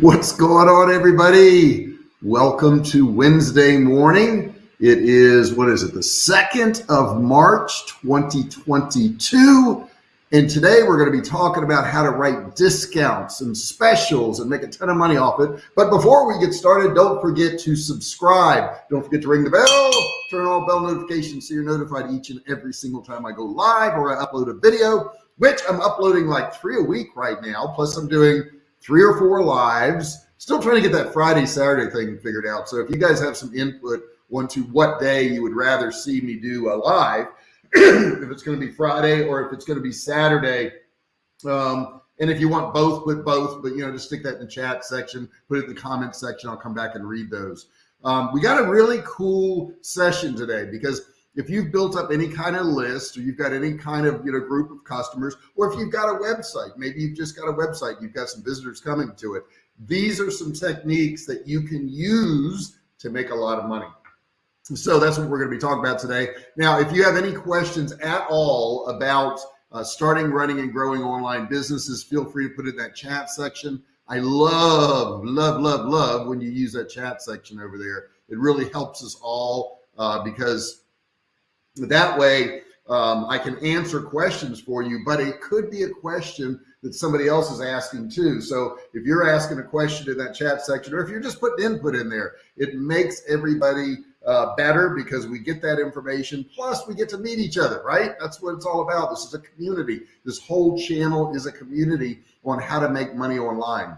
What's going on, everybody? Welcome to Wednesday morning. It is, what is it, the 2nd of March, 2022. And today we're going to be talking about how to write discounts and specials and make a ton of money off it. But before we get started, don't forget to subscribe. Don't forget to ring the bell, turn on bell notifications so you're notified each and every single time I go live or I upload a video, which I'm uploading like three a week right now. Plus I'm doing three or four lives. Still trying to get that Friday, Saturday thing figured out. So if you guys have some input onto what day you would rather see me do a live, if it's going to be Friday or if it's going to be Saturday. Um, and if you want both, put both, but you know, just stick that in the chat section, put it in the comment section. I'll come back and read those. Um, we got a really cool session today because if you've built up any kind of list or you've got any kind of you know group of customers or if you've got a website maybe you've just got a website you've got some visitors coming to it these are some techniques that you can use to make a lot of money. So that's what we're going to be talking about today. Now if you have any questions at all about uh, starting running and growing online businesses feel free to put it in that chat section. I love love love love when you use that chat section over there. It really helps us all uh, because that way, um, I can answer questions for you, but it could be a question that somebody else is asking too. So if you're asking a question in that chat section, or if you're just putting input in there, it makes everybody uh, better because we get that information. Plus we get to meet each other, right? That's what it's all about. This is a community. This whole channel is a community on how to make money online.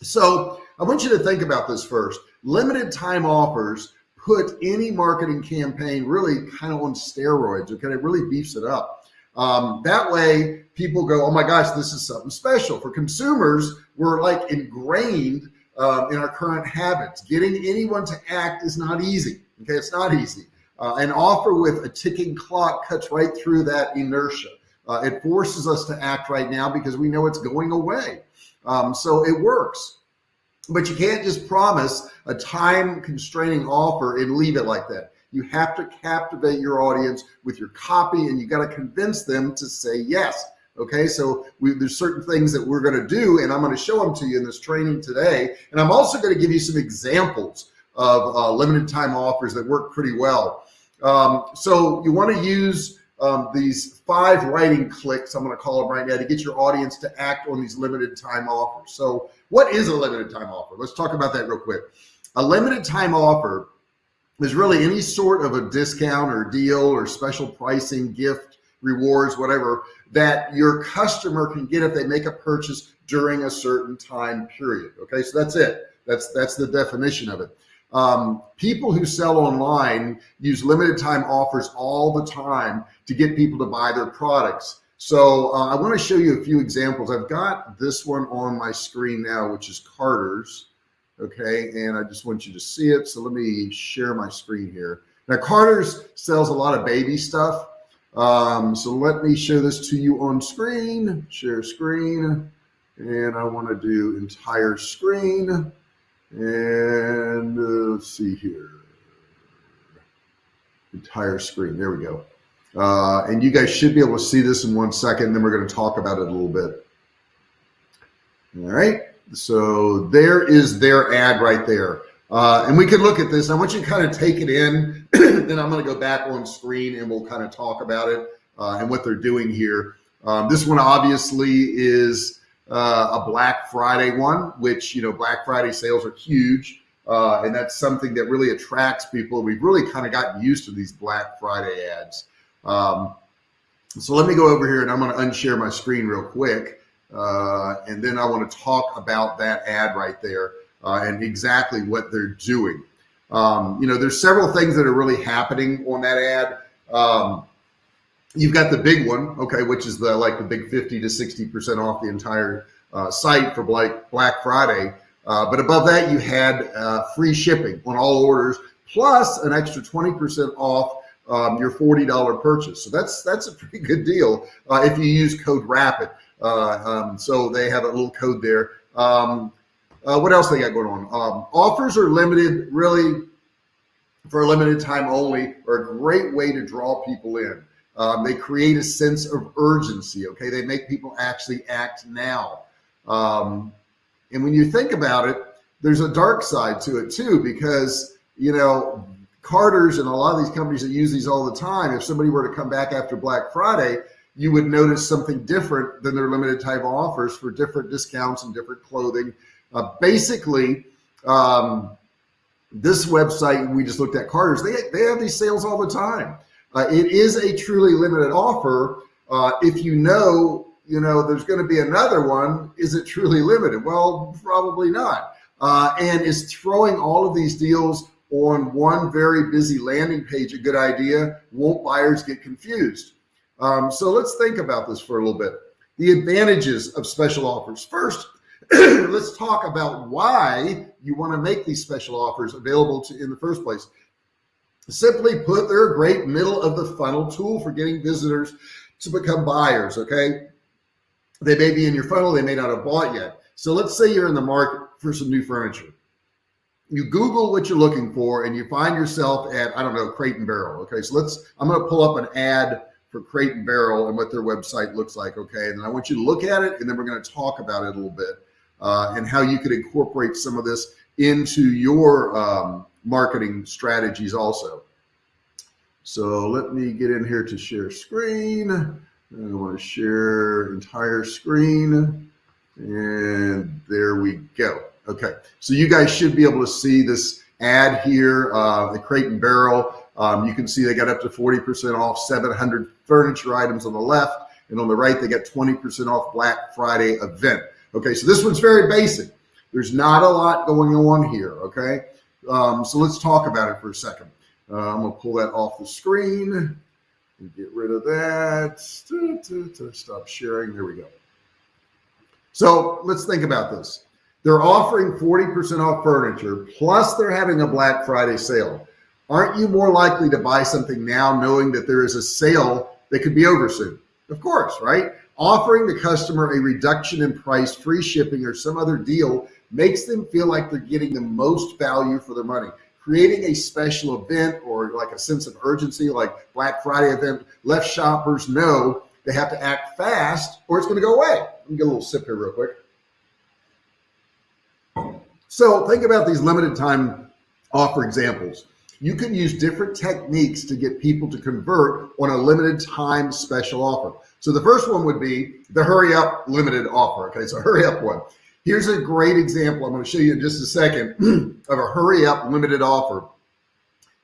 So I want you to think about this first. Limited time offers put any marketing campaign really kind of on steroids. Okay, it really beefs it up. Um, that way, people go, "Oh my gosh, this is something special." For consumers, we're like ingrained uh, in our current habits. Getting anyone to act is not easy. Okay, it's not easy. Uh, an offer with a ticking clock cuts right through that inertia. Uh, it forces us to act right now because we know it's going away. Um, so it works. But you can't just promise a time constraining offer and leave it like that. You have to captivate your audience with your copy and you got to convince them to say yes. Okay, so we, there's certain things that we're going to do and I'm going to show them to you in this training today. And I'm also going to give you some examples of uh, limited time offers that work pretty well. Um, so you want to use um, these five writing clicks, I'm going to call them right now, to get your audience to act on these limited time offers. So what is a limited time offer? Let's talk about that real quick. A limited time offer is really any sort of a discount or deal or special pricing, gift, rewards, whatever, that your customer can get if they make a purchase during a certain time period. Okay, so that's it. That's that's the definition of it. Um, people who sell online use limited time offers all the time to get people to buy their products. So uh, I want to show you a few examples. I've got this one on my screen now, which is Carter's. Okay. And I just want you to see it. So let me share my screen here. Now Carter's sells a lot of baby stuff. Um, so let me show this to you on screen, share screen. And I want to do entire screen. And uh, let's see here. Entire screen. There we go. Uh, and you guys should be able to see this in one second. Then we're going to talk about it a little bit. All right. So there is their ad right there. Uh, and we can look at this. I want you to kind of take it in. then I'm going to go back on screen and we'll kind of talk about it uh, and what they're doing here. Um, this one obviously is uh, a Black Friday one, which, you know, Black Friday sales are huge. Uh, and that's something that really attracts people. We've really kind of gotten used to these Black Friday ads. Um, so let me go over here and I'm going to unshare my screen real quick. Uh, and then I want to talk about that ad right there uh, and exactly what they're doing. Um, you know, there's several things that are really happening on that ad. Um, you've got the big one, okay, which is the like the big 50 to 60% off the entire uh, site for Black, Black Friday. Uh, but above that, you had uh, free shipping on all orders, plus an extra 20% off um, your $40 purchase. So that's that's a pretty good deal uh, if you use code RAPID. Uh, um, so they have a little code there. Um, uh, what else they got going on? Um, offers are limited, really for a limited time only, are a great way to draw people in. Um, they create a sense of urgency. Okay, they make people actually act now. Um, And when you think about it, there's a dark side to it too, because, you know, Carter's and a lot of these companies that use these all the time, if somebody were to come back after Black Friday, you would notice something different than their limited type offers for different discounts and different clothing. Uh, basically, um, this website we just looked at Carter's, they, they have these sales all the time. Uh, it is a truly limited offer. Uh, if you know, you know, there's going to be another one, is it truly limited? Well, probably not. Uh, and is throwing all of these deals on one very busy landing page a good idea? Won't buyers get confused? Um, so let's think about this for a little bit. The advantages of special offers. First, let's talk about why you want to make these special offers available to in the first place. Simply put, they're a great middle of the funnel tool for getting visitors to become buyers. Okay. They may be in your funnel. They may not have bought yet. So let's say you're in the market for some new furniture. You Google what you're looking for and you find yourself at, I don't know, Crate and Barrel. Okay. So let's, I'm going to pull up an ad for Crate and Barrel and what their website looks like. Okay. And I want you to look at it and then we're going to talk about it a little bit uh, and how you could incorporate some of this into your um, marketing strategies also. So let me get in here to share screen. I want to share entire screen and there we go. Okay, so you guys should be able to see this ad here, uh, the Crate and Barrel. Um, you can see they got up to 40% off 700 furniture items on the left and on the right, they got 20% off Black Friday event. Okay, so this one's very basic. There's not a lot going on here, okay? Um, so let's talk about it for a second. Uh, I'm gonna pull that off the screen and get rid of that. Stop sharing, there we go. So let's think about this. They're offering 40% off furniture, plus they're having a Black Friday sale. Aren't you more likely to buy something now knowing that there is a sale that could be over soon? Of course, right? Offering the customer a reduction in price, free shipping, or some other deal makes them feel like they're getting the most value for their money. Creating a special event or like a sense of urgency, like Black Friday event, lets shoppers know they have to act fast or it's going to go away. Let me get a little sip here real quick. So think about these limited time offer examples. You can use different techniques to get people to convert on a limited time special offer. So the first one would be the hurry up limited offer. Okay, so hurry up one. Here's a great example. I'm going to show you in just a second of a hurry up limited offer.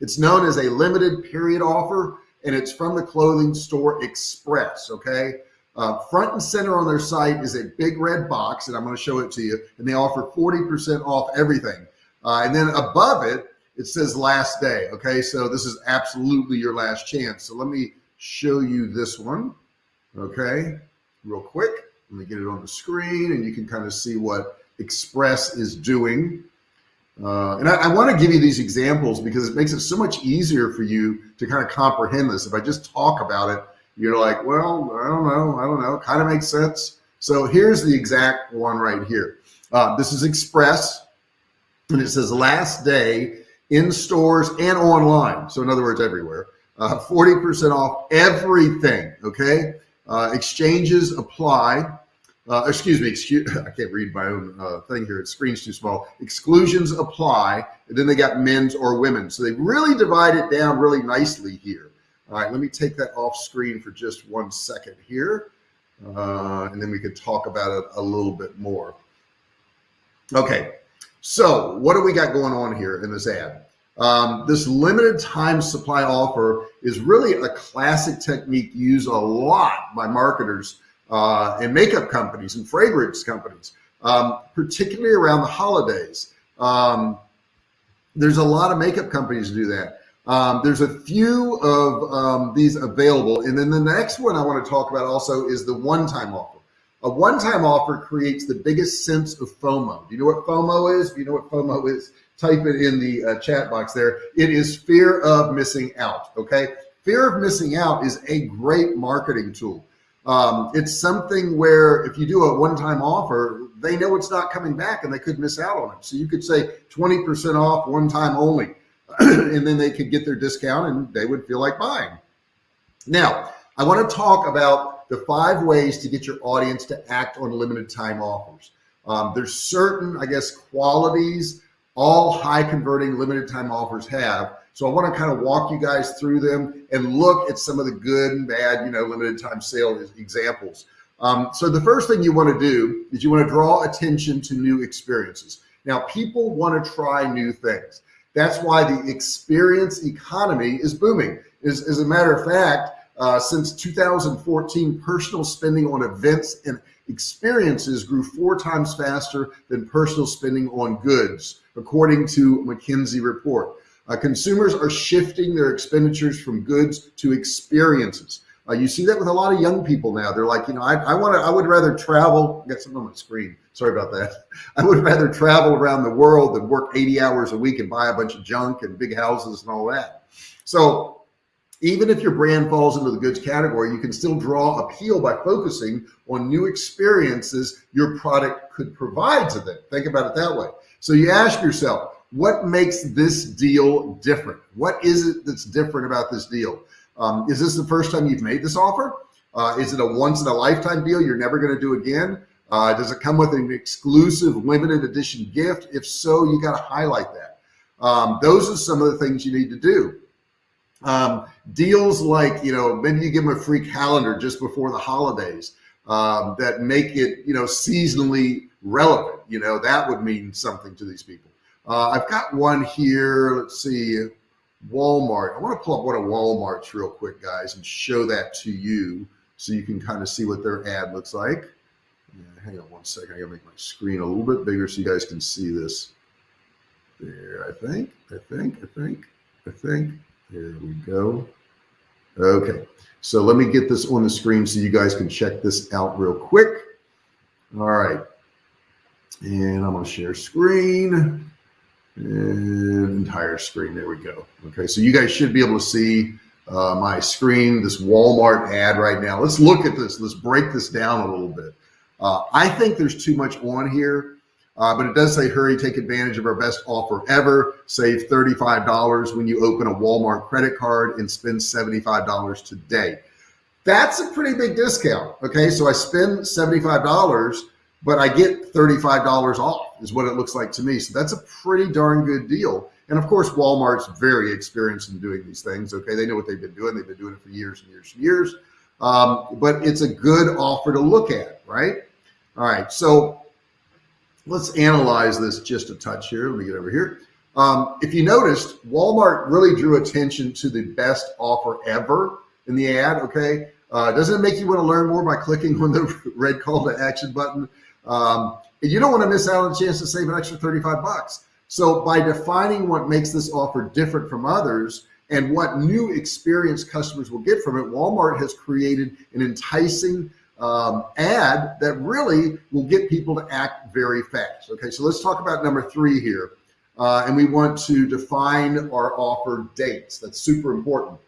It's known as a limited period offer and it's from the clothing store Express. Okay. Uh, front and center on their site is a big red box and I'm going to show it to you and they offer 40% off everything. Uh, and then above it, it says last day. Okay. So this is absolutely your last chance. So let me show you this one okay, real quick. Let me get it on the screen and you can kind of see what Express is doing. Uh, and I, I want to give you these examples because it makes it so much easier for you to kind of comprehend this. If I just talk about it, you're like, well, I don't know, I don't know, kind of makes sense. So here's the exact one right here. Uh, this is Express and it says last day in stores and online. So in other words, everywhere, 40% uh, off everything. Okay. Uh, exchanges apply. Uh, excuse me, excuse, I can't read my own uh, thing here. Its screen's too small. Exclusions apply. And then they got men's or women. So they really divide it down really nicely here. All right, let me take that off screen for just one second here. Uh, and then we could talk about it a little bit more. Okay, so what do we got going on here in this ad? Um, this limited time supply offer is really a classic technique used a lot by marketers uh, and makeup companies and fragrance companies, um, particularly around the holidays. Um, there's a lot of makeup companies do that. Um, there's a few of um, these available. And then the next one I want to talk about also is the one-time offer. A one-time offer creates the biggest sense of FOMO. Do you know what FOMO is? Do you know what FOMO is? type it in the uh, chat box there. It is fear of missing out. Okay. Fear of missing out is a great marketing tool. Um, it's something where if you do a one-time offer, they know it's not coming back and they could miss out on it. So you could say 20% off one time only, and then they could get their discount and they would feel like buying. Now, I want to talk about the five ways to get your audience to act on limited time offers. Um, there's certain, I guess, qualities all high converting limited time offers have. So I want to kind of walk you guys through them and look at some of the good and bad, you know, limited time sale examples. Um, so the first thing you want to do is you want to draw attention to new experiences. Now, people want to try new things. That's why the experience economy is booming. As, as a matter of fact, uh, since 2014, personal spending on events and experiences grew four times faster than personal spending on goods, according to McKinsey report. Uh, consumers are shifting their expenditures from goods to experiences. Uh, you see that with a lot of young people now. They're like, you know, I, I want to, I would rather travel. Got something on my screen. Sorry about that. I would rather travel around the world than work 80 hours a week and buy a bunch of junk and big houses and all that. So even if your brand falls into the goods category, you can still draw appeal by focusing on new experiences your product could provide to them. Think about it that way. So you ask yourself, what makes this deal different? What is it that's different about this deal? Um, is this the first time you've made this offer? Uh, is it a once in a lifetime deal you're never going to do again? Uh, does it come with an exclusive limited edition gift? If so, you got to highlight that. Um, those are some of the things you need to do. Um, deals like, you know, maybe you give them a free calendar just before the holidays um, that make it, you know, seasonally relevant. You know, that would mean something to these people. Uh, I've got one here. Let's see. Walmart. I want to pull up one of Walmart's real quick, guys, and show that to you so you can kind of see what their ad looks like. Yeah, hang on one second. I gotta make my screen a little bit bigger so you guys can see this. There, I think, I think, I think, I think. There we go. Okay, so let me get this on the screen so you guys can check this out real quick. All right, and I'm gonna share screen entire screen. There we go. Okay, so you guys should be able to see uh, my screen, this Walmart ad right now. Let's look at this. Let's break this down a little bit. Uh, I think there's too much on here, uh, but it does say hurry, take advantage of our best offer ever. Save $35 when you open a Walmart credit card and spend $75 today. That's a pretty big discount. Okay, so I spend $75 but I get $35 off is what it looks like to me. So that's a pretty darn good deal. And of course, Walmart's very experienced in doing these things. Okay. They know what they've been doing. They've been doing it for years and years and years. Um, but it's a good offer to look at, right? All right. So let's analyze this just a touch here. Let me get over here. Um, if you noticed, Walmart really drew attention to the best offer ever in the ad. Okay. Uh, doesn't it make you want to learn more by clicking on the red call to action button? Um, and you don't want to miss out on the chance to save an extra 35 bucks. So by defining what makes this offer different from others and what new experience customers will get from it, Walmart has created an enticing um, ad that really will get people to act very fast. Okay, so let's talk about number three here. Uh, and we want to define our offer dates. That's super important.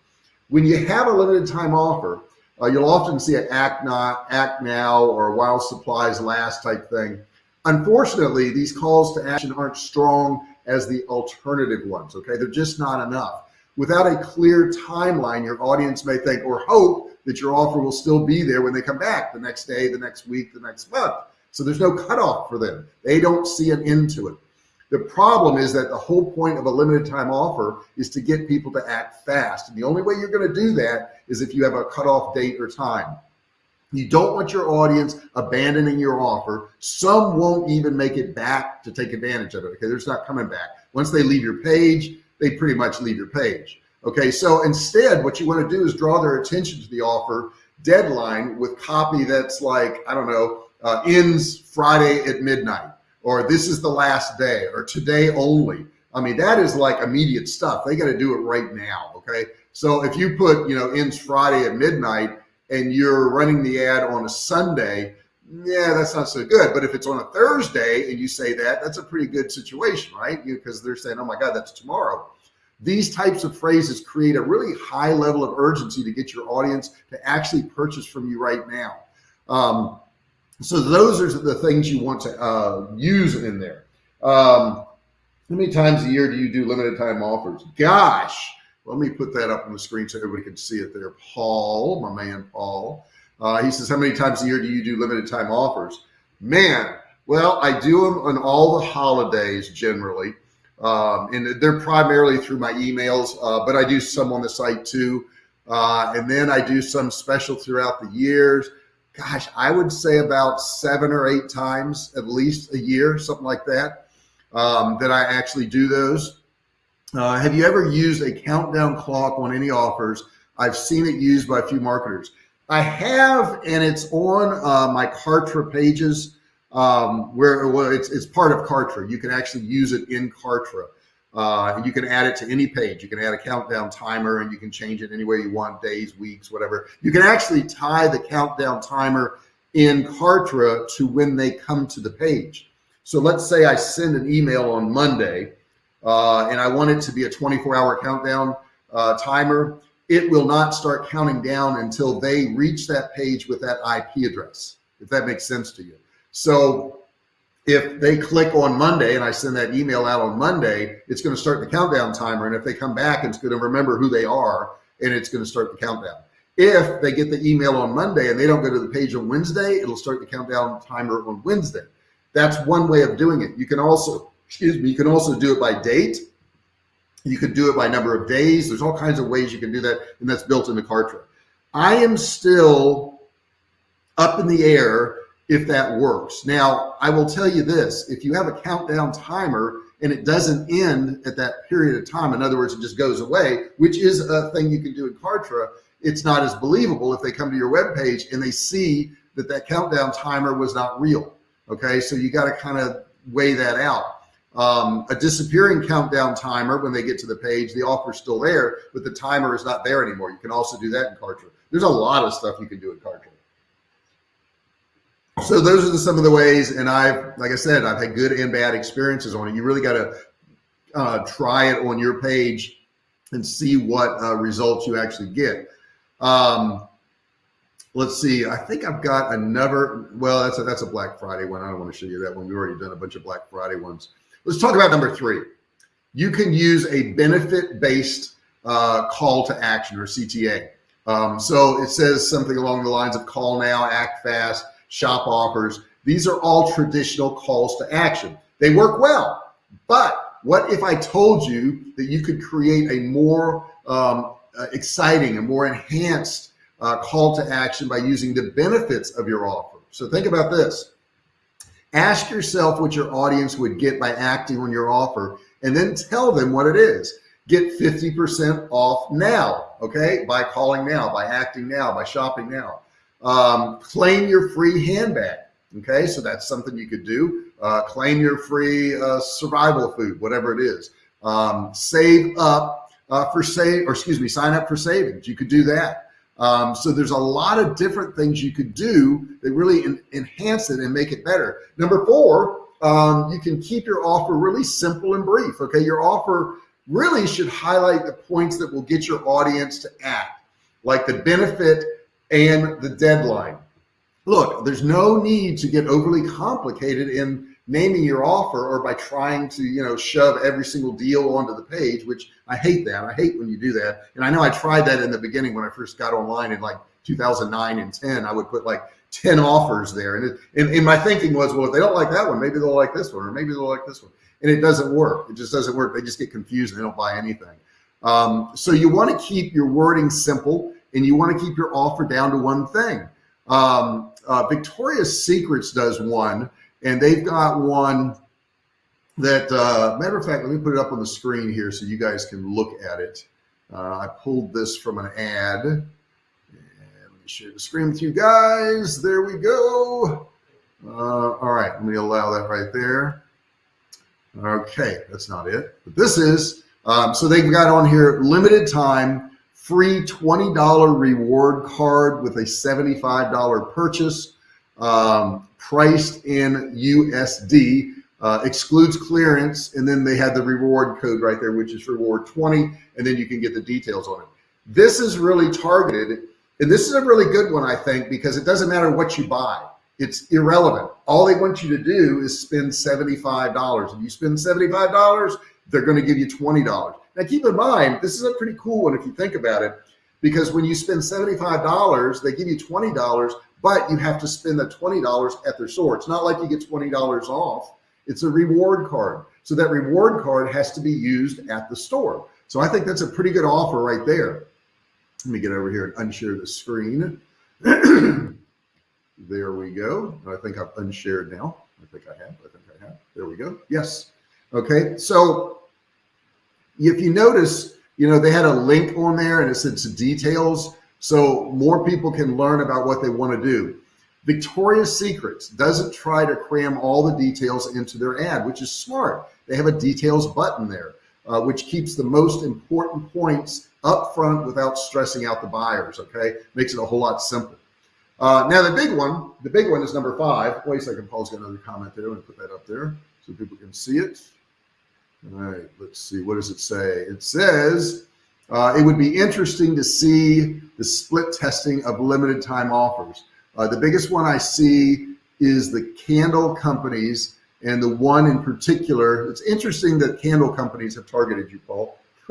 When you have a limited time offer, uh, you'll often see an act not, act now, or while supplies last type thing. Unfortunately, these calls to action aren't strong as the alternative ones. Okay, they're just not enough. Without a clear timeline, your audience may think or hope that your offer will still be there when they come back the next day, the next week, the next month. So there's no cutoff for them. They don't see an end to it. The problem is that the whole point of a limited time offer is to get people to act fast. And the only way you're going to do that is if you have a cutoff date or time. You don't want your audience abandoning your offer. Some won't even make it back to take advantage of it. Okay, they're just not coming back. Once they leave your page, they pretty much leave your page. Okay, so instead, what you want to do is draw their attention to the offer deadline with copy that's like, I don't know, uh, ends Friday at midnight or this is the last day or today only. I mean, that is like immediate stuff. They got to do it right now. Okay. So if you put, you know, ends Friday at midnight and you're running the ad on a Sunday, yeah, that's not so good. But if it's on a Thursday and you say that, that's a pretty good situation, right? Because they're saying, oh my God, that's tomorrow. These types of phrases create a really high level of urgency to get your audience to actually purchase from you right now. Um, so those are the things you want to uh, use in there. Um, how many times a year do you do limited time offers? Gosh, let me put that up on the screen so everybody can see it there. Paul, my man, Paul. Uh, he says, how many times a year do you do limited time offers? Man, Well, I do them on all the holidays generally. Um, and they're primarily through my emails, uh, but I do some on the site too. Uh, and then I do some special throughout the years. Gosh, I would say about seven or eight times at least a year, something like that, um, that I actually do those. Uh, have you ever used a countdown clock on any offers? I've seen it used by a few marketers. I have, and it's on uh, my Kartra pages um, where well, it's, it's part of Kartra. You can actually use it in Kartra. Uh, you can add it to any page. You can add a countdown timer and you can change it any way you want, days, weeks, whatever. You can actually tie the countdown timer in Kartra to when they come to the page. So let's say I send an email on Monday uh, and I want it to be a 24 hour countdown uh, timer. It will not start counting down until they reach that page with that IP address, if that makes sense to you. So if they click on Monday and I send that email out on Monday, it's going to start the countdown timer. And if they come back, it's going to remember who they are and it's going to start the countdown. If they get the email on Monday and they don't go to the page on Wednesday, it'll start the countdown timer on Wednesday. That's one way of doing it. You can also, excuse me, you can also do it by date. You could do it by number of days. There's all kinds of ways you can do that. And that's built into Kartra. I am still up in the air if that works. Now, I will tell you this, if you have a countdown timer and it doesn't end at that period of time, in other words, it just goes away, which is a thing you can do in Kartra, it's not as believable if they come to your web page and they see that that countdown timer was not real. Okay, so you got to kind of weigh that out. Um, a disappearing countdown timer, when they get to the page, the offer's still there, but the timer is not there anymore. You can also do that in Kartra. There's a lot of stuff you can do in Kartra. So those are the, some of the ways and i've like i said i've had good and bad experiences on it. You really got to uh, try it on your page and see what uh, results you actually get. Um, let's see i think i've got another well that's a that's a black friday one. I don't want to show you that one. We've already done a bunch of black friday ones let's talk about number three you can use a benefit based uh, call to action or cta um, so it says something along the lines of call now act fast shop offers. These are all traditional calls to action. They work well, but what if I told you that you could create a more um, uh, exciting and more enhanced uh, call to action by using the benefits of your offer? So think about this. Ask yourself what your audience would get by acting on your offer and then tell them what it is. Get 50% off now, okay? By calling now, by acting now, by shopping now. Um, claim your free handbag. Okay, so that's something you could do. Uh, claim your free uh, survival food, whatever it is. Um, save up uh, for save, or excuse me, sign up for savings. You could do that. Um, so there's a lot of different things you could do that really en enhance it and make it better. Number four, um, you can keep your offer really simple and brief. Okay, your offer really should highlight the points that will get your audience to act, like the benefit and the deadline. Look, there's no need to get overly complicated in naming your offer or by trying to, you know, shove every single deal onto the page, which I hate that. I hate when you do that. And I know I tried that in the beginning when I first got online in like 2009 and 10, I would put like 10 offers there. And, it, and, and my thinking was, well, if they don't like that one, maybe they'll like this one, or maybe they'll like this one. And it doesn't work. It just doesn't work. They just get confused and they don't buy anything. Um, so you want to keep your wording simple and you want to keep your offer down to one thing. Um, uh, Victoria's Secrets does one, and they've got one that, uh, matter of fact, let me put it up on the screen here so you guys can look at it. Uh, I pulled this from an ad. And let me share the screen with you guys. There we go. Uh, all right, let me allow that right there. Okay, that's not it, but this is. Um, so they've got on here limited time free $20 reward card with a $75 purchase um, priced in USD uh, excludes clearance and then they have the reward code right there which is reward 20 and then you can get the details on it. This is really targeted and this is a really good one I think because it doesn't matter what you buy. It's irrelevant. All they want you to do is spend $75 if you spend $75 they're going to give you $20 now keep in mind, this is a pretty cool one if you think about it, because when you spend $75, they give you $20, but you have to spend the $20 at their store. It's not like you get $20 off. It's a reward card. So that reward card has to be used at the store. So I think that's a pretty good offer right there. Let me get over here and unshare the screen. there we go. I think I've unshared now. I think I have. I think I have. There we go. Yes. Okay. So if you notice, you know, they had a link on there and it said to details. So more people can learn about what they want to do. Victoria's Secrets doesn't try to cram all the details into their ad, which is smart. They have a details button there, uh, which keeps the most important points up front without stressing out the buyers. Okay. Makes it a whole lot simpler. Uh, now the big one, the big one is number five. Wait a second, Paul's got another comment there. I'm gonna put that up there so people can see it. All right, let's see. What does it say? It says uh, it would be interesting to see the split testing of limited time offers. Uh, the biggest one I see is the candle companies and the one in particular. It's interesting that candle companies have targeted you, Paul.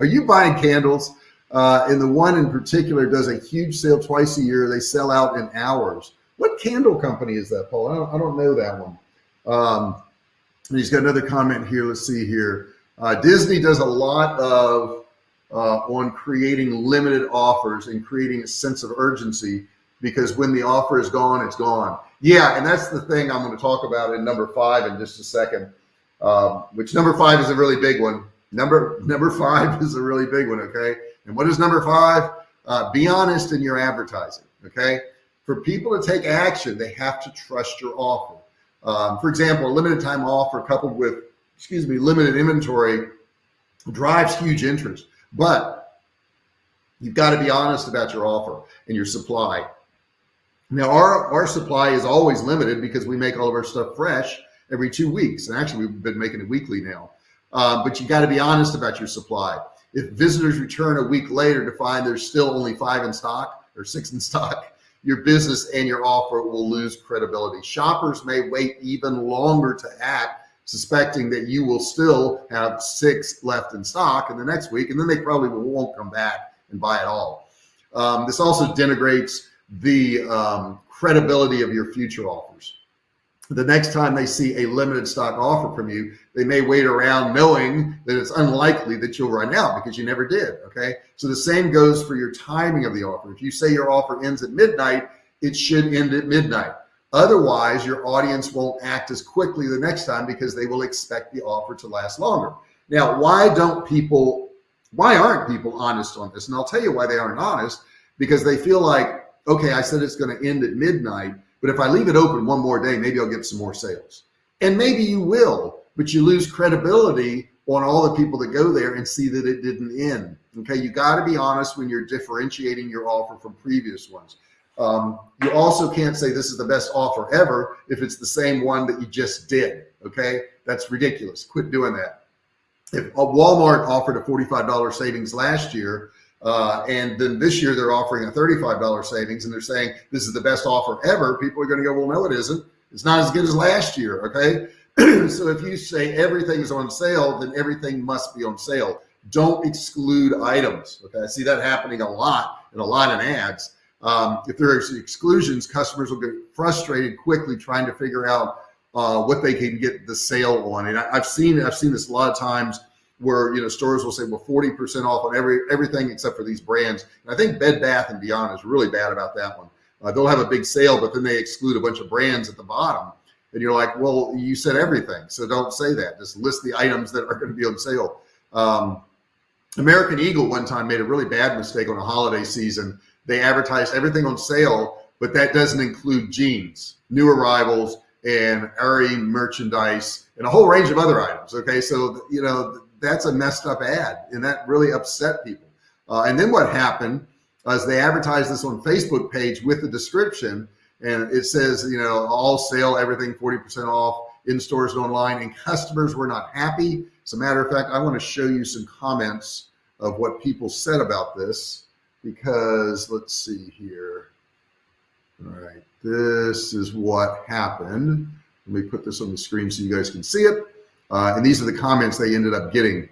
Are you buying candles? Uh, and the one in particular does a huge sale twice a year. They sell out in hours. What candle company is that, Paul? I don't, I don't know that one. Um, he's got another comment here. Let's see here. Uh, Disney does a lot of uh, on creating limited offers and creating a sense of urgency because when the offer is gone, it's gone. Yeah, and that's the thing I'm going to talk about in number five in just a second. Um, which number five is a really big one. Number number five is a really big one. Okay, and what is number five? Uh, be honest in your advertising. Okay, for people to take action, they have to trust your offer. Um, for example, a limited time offer coupled with, excuse me, limited inventory drives huge interest, but you've got to be honest about your offer and your supply. Now our, our supply is always limited because we make all of our stuff fresh every two weeks. And actually we've been making it weekly now. Uh, but you got to be honest about your supply. If visitors return a week later to find there's still only five in stock or six in stock, your business and your offer will lose credibility. Shoppers may wait even longer to act, suspecting that you will still have six left in stock in the next week, and then they probably won't come back and buy it all. Um, this also denigrates the um, credibility of your future offers the next time they see a limited stock offer from you, they may wait around knowing that it's unlikely that you'll run out because you never did. Okay. So the same goes for your timing of the offer. If you say your offer ends at midnight, it should end at midnight. Otherwise, your audience won't act as quickly the next time because they will expect the offer to last longer. Now, why don't people, why aren't people honest on this? And I'll tell you why they aren't honest because they feel like, okay, I said it's going to end at midnight but if I leave it open one more day, maybe I'll get some more sales. And maybe you will, but you lose credibility on all the people that go there and see that it didn't end. Okay, you got to be honest when you're differentiating your offer from previous ones. Um, you also can't say this is the best offer ever if it's the same one that you just did. Okay, that's ridiculous. Quit doing that. If Walmart offered a $45 savings last year, uh, and then this year they're offering a $35 savings and they're saying this is the best offer ever. People are going to go, well, no, it isn't. It's not as good as last year. Okay. so if you say everything is on sale, then everything must be on sale. Don't exclude items. Okay. I see that happening a lot in a lot of ads. Um, if there's exclusions, customers will get frustrated quickly trying to figure out uh, what they can get the sale on. And I, I've seen, I've seen this a lot of times where you know stores will say well 40% off on every everything except for these brands. And i think bed bath and beyond is really bad about that one. Uh, they'll have a big sale but then they exclude a bunch of brands at the bottom. And you're like well you said everything so don't say that. Just list the items that are going to be on sale. Um, american eagle one time made a really bad mistake on a holiday season they advertised everything on sale but that doesn't include jeans new arrivals and Aerie merchandise and a whole range of other items. Okay. So, you know, that's a messed up ad and that really upset people. Uh, and then what happened is they advertised this on Facebook page with the description and it says, you know, all sale, everything 40% off in stores and online and customers were not happy. As a matter of fact, I want to show you some comments of what people said about this because let's see here. All right, this is what happened. Let me put this on the screen so you guys can see it. Uh, and these are the comments they ended up getting.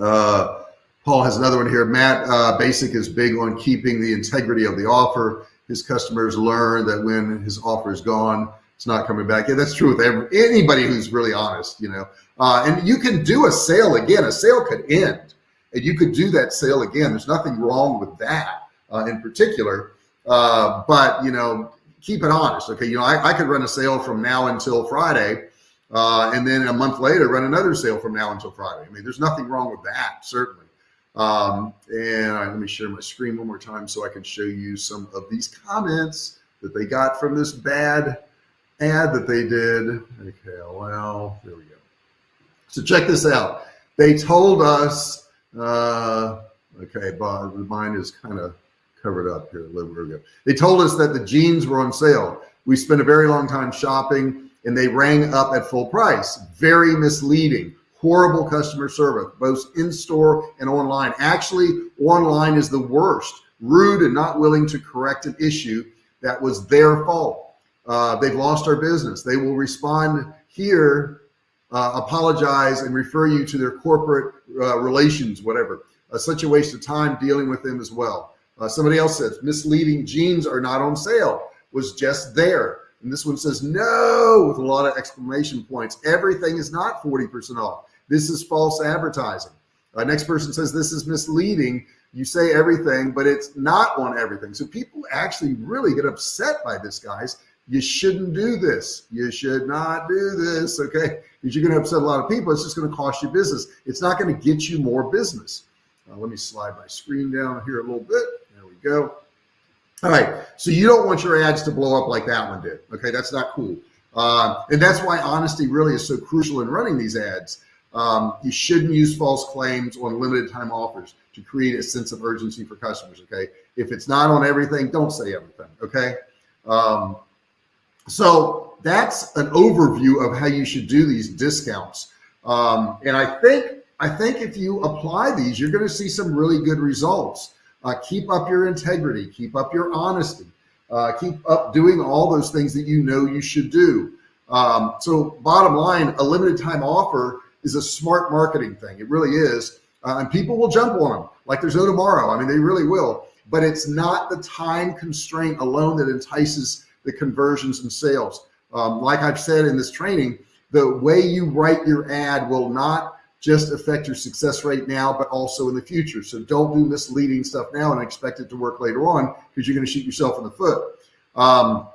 Uh, Paul has another one here. Matt uh, Bacak is big on keeping the integrity of the offer. his customers learn that when his offer is gone, it's not coming back. Yeah, that's true with every, anybody who's really honest, you know. Uh, and you can do a sale again. A sale could end, and you could do that sale again. There's nothing wrong with that uh, in particular. Uh, but you know, keep it honest. Okay, you know, I, I could run a sale from now until Friday, uh, and then a month later run another sale from now until Friday. I mean, there's nothing wrong with that, certainly. Um, and let me share my screen one more time so I can show you some of these comments that they got from this bad ad that they did. Okay, well, there we go. So check this out. They told us, uh, okay, but mine is kind of covered up here. There we go. They told us that the jeans were on sale. We spent a very long time shopping and they rang up at full price. Very misleading horrible customer service, both in store and online. Actually, online is the worst, rude and not willing to correct an issue that was their fault. Uh, they've lost our business. They will respond here, uh, apologize and refer you to their corporate uh, relations, whatever. Uh, such a waste of time dealing with them as well. Uh, somebody else says misleading jeans are not on sale was just there. And this one says no with a lot of exclamation points. Everything is not 40% off. This is false advertising. Uh, next person says this is misleading. You say everything, but it's not on everything. So people actually really get upset by this, guys. You shouldn't do this. You should not do this. Okay. Because you're going to upset a lot of people. It's just going to cost you business. It's not going to get you more business. Uh, let me slide my screen down here a little bit. There we go. All right. So you don't want your ads to blow up like that one did. Okay. That's not cool. Uh, and that's why honesty really is so crucial in running these ads. Um, you shouldn't use false claims on limited time offers to create a sense of urgency for customers. Okay. If it's not on everything, don't say everything. Okay. Um, so that's an overview of how you should do these discounts. Um, and I think, I think if you apply these, you're going to see some really good results. Uh, keep up your integrity, keep up your honesty, uh, keep up doing all those things that you know you should do. Um, so bottom line, a limited time offer is a smart marketing thing. It really is. Uh, and people will jump on them like there's no tomorrow. I mean, they really will, but it's not the time constraint alone that entices the conversions and sales. Um, like I've said in this training, the way you write your ad will not just affect your success rate now, but also in the future. So don't do misleading stuff now and expect it to work later on because you're going to shoot yourself in the foot. Um,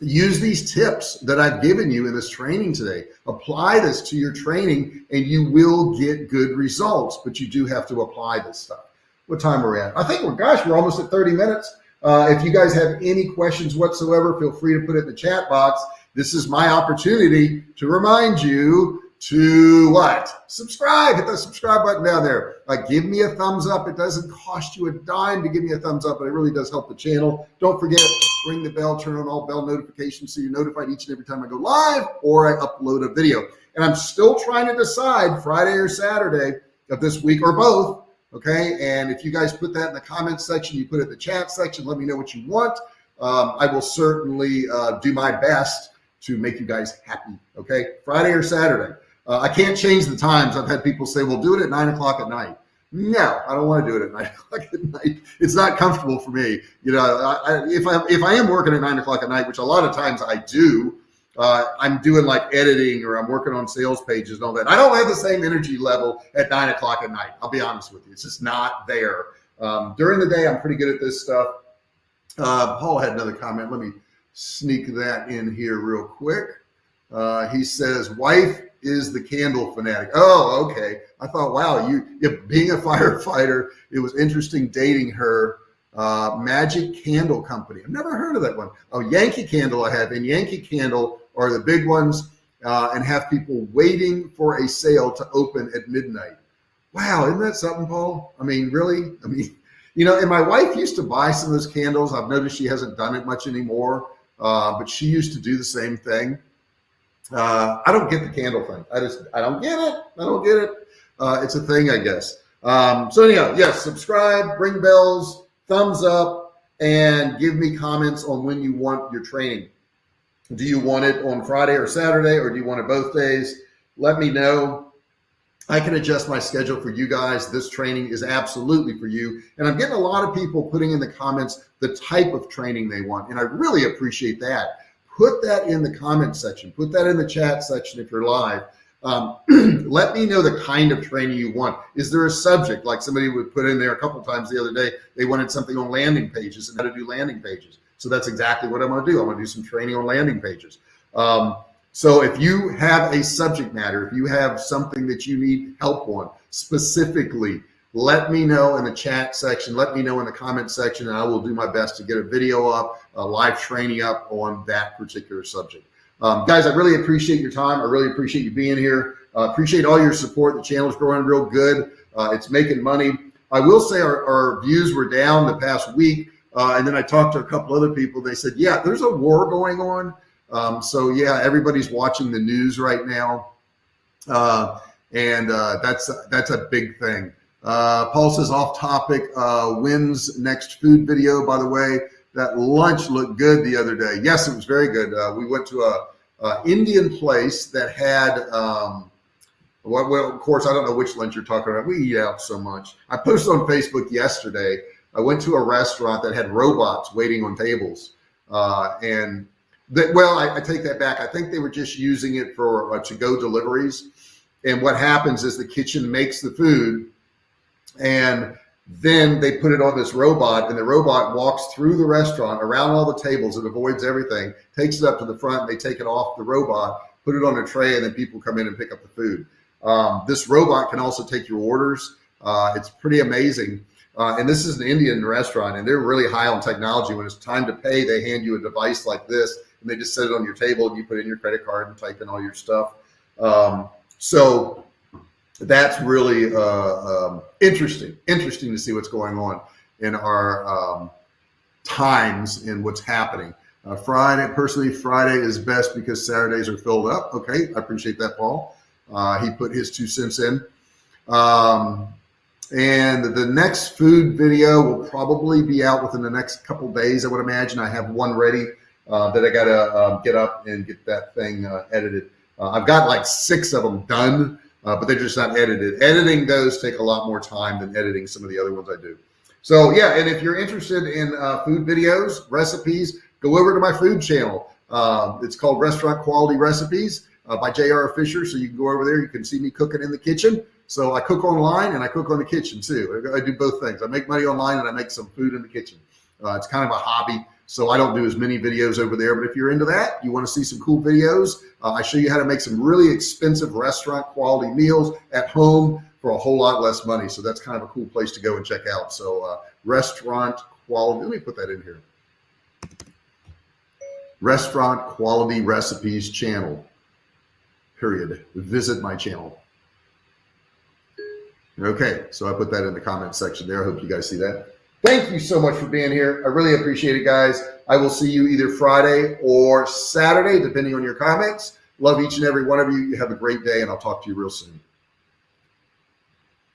use these tips that I've given you in this training today. Apply this to your training and you will get good results, but you do have to apply this stuff. What time are we at? I think we're, gosh, we're almost at 30 minutes. Uh, if you guys have any questions whatsoever, feel free to put it in the chat box. This is my opportunity to remind you to what? Subscribe, hit the subscribe button down there. Uh, give me a thumbs up. It doesn't cost you a dime to give me a thumbs up, but it really does help the channel. Don't forget, ring the bell, turn on all bell notifications so you're notified each and every time I go live or I upload a video. And I'm still trying to decide Friday or Saturday of this week or both. Okay. And if you guys put that in the comments section, you put it in the chat section, let me know what you want. Um, I will certainly uh, do my best to make you guys happy. Okay. Friday or Saturday. Uh, I can't change the times. I've had people say, well, do it at nine o'clock at night. No, I don't want to do it at nine o'clock at night. It's not comfortable for me. You know, I, if I if I am working at nine o'clock at night, which a lot of times I do, uh, I'm doing like editing or I'm working on sales pages and all that. I don't have the same energy level at nine o'clock at night. I'll be honest with you. It's just not there. Um, during the day, I'm pretty good at this stuff. Uh, Paul had another comment. Let me sneak that in here real quick. Uh, he says, wife is the candle fanatic. Oh, okay. I thought, wow, you, you being a firefighter, it was interesting dating her. Uh, Magic Candle Company. I've never heard of that one. Oh, Yankee Candle I have, and Yankee Candle are the big ones uh, and have people waiting for a sale to open at midnight. Wow, isn't that something, Paul? I mean, really? I mean, you know, and my wife used to buy some of those candles. I've noticed she hasn't done it much anymore, uh, but she used to do the same thing. Uh, I don't get the candle thing. I just, I don't get it. I don't get it. Uh, it's a thing, I guess. Um, so anyhow, yes, subscribe, ring bells, thumbs up, and give me comments on when you want your training. Do you want it on Friday or Saturday, or do you want it both days? Let me know. I can adjust my schedule for you guys. This training is absolutely for you. And I'm getting a lot of people putting in the comments the type of training they want. And I really appreciate that. Put that in the comment section, put that in the chat section if you're live. Um, let me know the kind of training you want. Is there a subject like somebody would put in there a couple times the other day? They wanted something on landing pages and how to do landing pages. So that's exactly what I'm going to do. I'm going to do some training on landing pages. Um, so if you have a subject matter, if you have something that you need help on specifically, let me know in the chat section. Let me know in the comment section, and I will do my best to get a video up, a live training up on that particular subject. Um, guys, I really appreciate your time. I really appreciate you being here. Uh, appreciate all your support. The channel's growing real good. Uh, it's making money. I will say our, our views were down the past week. Uh, and then I talked to a couple other people. They said, yeah, there's a war going on. Um, so yeah, everybody's watching the news right now. Uh, and uh, that's, that's a big thing. Uh, Paul says off topic, wins next food video. By the way, that lunch looked good the other day. Yes, it was very good. Uh, we went to a, a, Indian place that had, um, well, well, of course, I don't know which lunch you're talking about. We eat out so much. I posted on Facebook yesterday. I went to a restaurant that had robots waiting on tables. Uh, and that, well, I, I, take that back. I think they were just using it for uh, to-go deliveries. And what happens is the kitchen makes the food and then they put it on this robot and the robot walks through the restaurant around all the tables. It avoids everything, takes it up to the front. They take it off the robot, put it on a tray, and then people come in and pick up the food. Um, this robot can also take your orders. Uh, it's pretty amazing. Uh, and this is an Indian restaurant and they're really high on technology. When it's time to pay, they hand you a device like this and they just set it on your table and you put in your credit card and type in all your stuff. Um, so that's really uh, um, interesting, interesting to see what's going on in our um, times and what's happening. Uh, Friday, personally, Friday is best because Saturdays are filled up. Okay, I appreciate that, Paul. Uh, he put his two cents in. Um, and the next food video will probably be out within the next couple days. I would imagine I have one ready uh, that I got to um, get up and get that thing uh, edited. Uh, I've got like six of them done uh, but they're just not edited. Editing those take a lot more time than editing some of the other ones I do. So yeah, and if you're interested in uh, food videos, recipes, go over to my food channel. Uh, it's called Restaurant Quality Recipes uh, by J.R. Fisher. So you can go over there. You can see me cooking in the kitchen. So I cook online and I cook on the kitchen too. I do both things. I make money online and I make some food in the kitchen. Uh, it's kind of a hobby. So I don't do as many videos over there, but if you're into that, you want to see some cool videos, uh, I show you how to make some really expensive restaurant quality meals at home for a whole lot less money. So that's kind of a cool place to go and check out. So uh, restaurant quality, let me put that in here. Restaurant quality recipes channel, period. Visit my channel. Okay, so I put that in the comment section there. I hope you guys see that. Thank you so much for being here. I really appreciate it, guys. I will see you either Friday or Saturday, depending on your comments. Love each and every one of you. You have a great day, and I'll talk to you real soon.